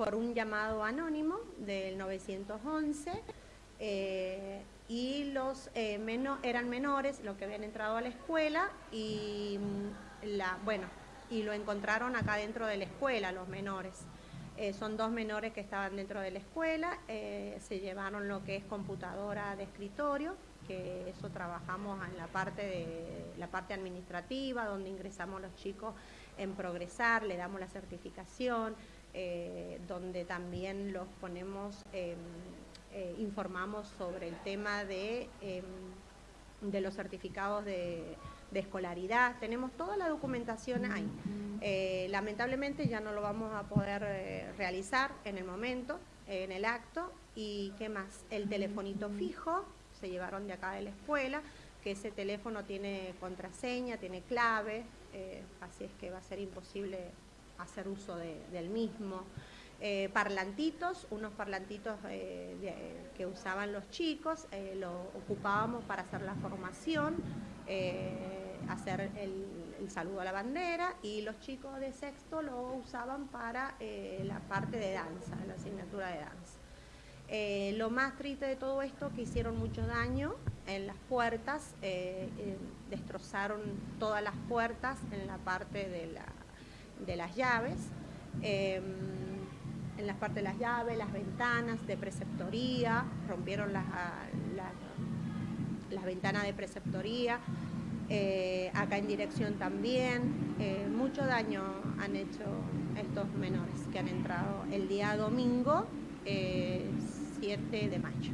por un llamado anónimo del 911 eh, y los eh, eran menores los que habían entrado a la escuela y mm, la, bueno, y lo encontraron acá dentro de la escuela, los menores. Eh, son dos menores que estaban dentro de la escuela, se llevaron lo que es computadora de escritorio, que eso trabajamos en la parte, de, la parte administrativa, donde ingresamos los chicos en progresar, le damos la certificación, donde también los ponemos... Eh, informamos sobre el tema de, em, de los certificados de, escolaridad. Tenemos toda la documentación ahí. Eh, lamentablemente ya no lo vamos a poder eh, realizar en el momento, en el acto. ¿Y qué más? El telefonito fijo, se llevaron de acá de la escuela, que ese teléfono tiene contraseña, tiene clave, así es que va a ser imposible hacer uso del mismo. Eh, parlantitos, unos parlantitos eh, que usaban los chicos, eh, lo ocupábamos para hacer la formación, hacer el, saludo a la bandera y los chicos de sexto lo usaban para la parte de danza, la asignatura de danza. lo más triste de todo esto que hicieron mucho daño en las puertas, destrozaron todas las puertas en la parte de, de las llaves en las partes de las llaves, las ventanas de preceptoría, rompieron las, ah, las, ventanas de preceptoría, eh, acá en dirección también. Eh, mucho daño han hecho estos menores que han entrado el día domingo 7 eh, de mayo.